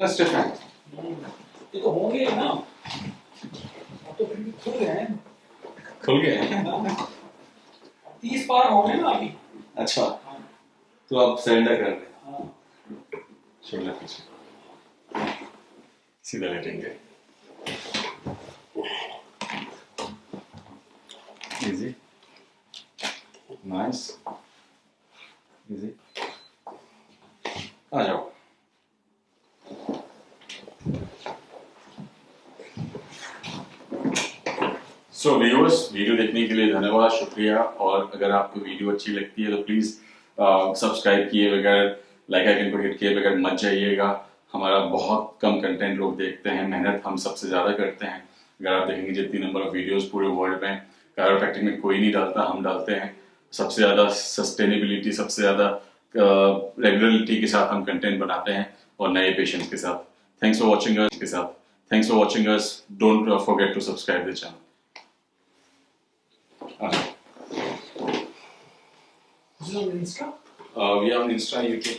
That's different. ये तो होंगे ना। तो फिर भी खुल गए हैं। खुल गए हैं? तीस पार हो गए ना अभी। अच्छा। तो आप सरेंडर कर रहे हैं। हाँ। शोल्डर पीछे। सीधा लेटेंगे इजी नाइस इजी आ जाओ। सो व्यूअर्स वीडियो देखने के लिए धन्यवाद, शुक्रिया। और अगर आपको वीडियो अच्छी लगती है तो प्लीज़ सब्सक्राइब किए बगैर लाइक आइकन को हिट किए बगैर मत जाइएगा। हमारा बहुत कम कंटेंट लोग देखते हैं, मेहनत हम सबसे ज़्यादा करते हैं। अगर आप देखेंगे जितनी नंबर ऑफ़ वीडियोस पूरे वर्ल्ड में कायरोप्रैक्टिक में कोई नहीं डालता, हम डालते हैं। सबसे ज़्यादा सस्टेनेबिलिटी सबसे ज़्यादा रेगुलरिटी के साथ हम कंटेंट बनाते हैं और नए पेशेंट्स के साथ। Thanks for watching us. Thanks for watching us. Don't uh, forget to subscribe to the channel. Uh, we have an Insta, YouTube.